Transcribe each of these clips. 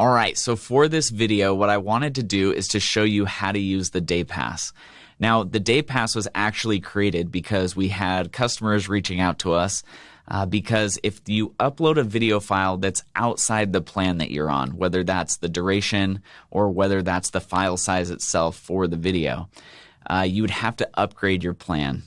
All right, so for this video, what I wanted to do is to show you how to use the day pass. Now, the day pass was actually created because we had customers reaching out to us uh, because if you upload a video file that's outside the plan that you're on, whether that's the duration or whether that's the file size itself for the video, uh, you would have to upgrade your plan.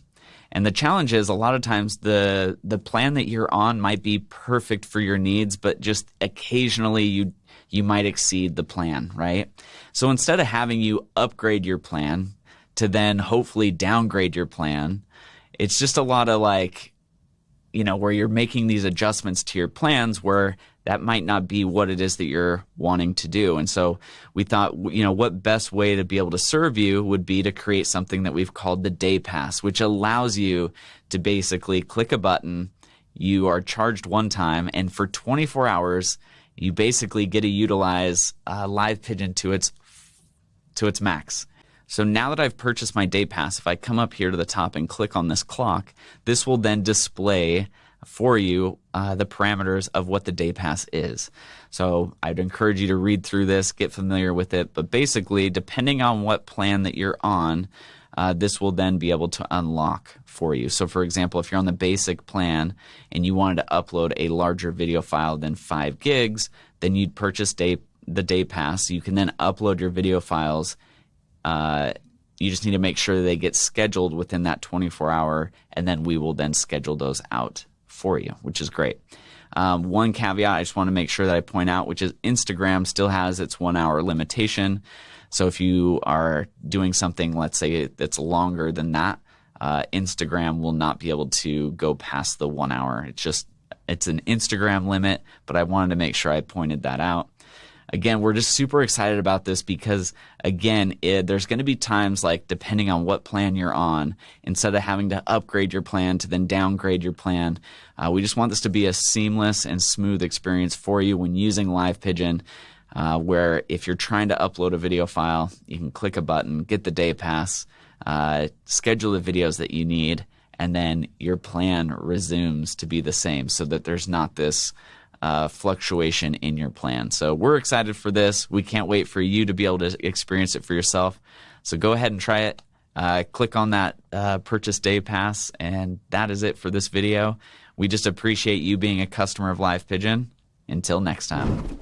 And the challenge is a lot of times the the plan that you're on might be perfect for your needs, but just occasionally you you might exceed the plan, right? So instead of having you upgrade your plan to then hopefully downgrade your plan, it's just a lot of like, you know, where you're making these adjustments to your plans where that might not be what it is that you're wanting to do. And so we thought, you know, what best way to be able to serve you would be to create something that we've called the day pass, which allows you to basically click a button. You are charged one time, and for 24 hours, you basically get to utilize uh, Live Pigeon to its to its max. So now that I've purchased my day pass, if I come up here to the top and click on this clock, this will then display for you uh, the parameters of what the day pass is. So I'd encourage you to read through this, get familiar with it. But basically, depending on what plan that you're on, uh, this will then be able to unlock for you. So, for example, if you're on the basic plan and you wanted to upload a larger video file than five gigs, then you'd purchase day, the day pass. You can then upload your video files. Uh, you just need to make sure they get scheduled within that 24 hour, and then we will then schedule those out for you, which is great. Um, one caveat I just want to make sure that I point out, which is Instagram still has its one hour limitation. So if you are doing something, let's say that's longer than that, uh, Instagram will not be able to go past the one hour. It's just it's an Instagram limit, but I wanted to make sure I pointed that out. Again, we're just super excited about this because, again, it, there's going to be times like depending on what plan you're on, instead of having to upgrade your plan to then downgrade your plan, uh, we just want this to be a seamless and smooth experience for you when using Live Pigeon uh, where if you're trying to upload a video file, you can click a button, get the day pass, uh, schedule the videos that you need, and then your plan resumes to be the same so that there's not this uh, fluctuation in your plan. So we're excited for this. We can't wait for you to be able to experience it for yourself. So go ahead and try it. Uh, click on that uh, purchase day pass, and that is it for this video. We just appreciate you being a customer of Live Pigeon. Until next time.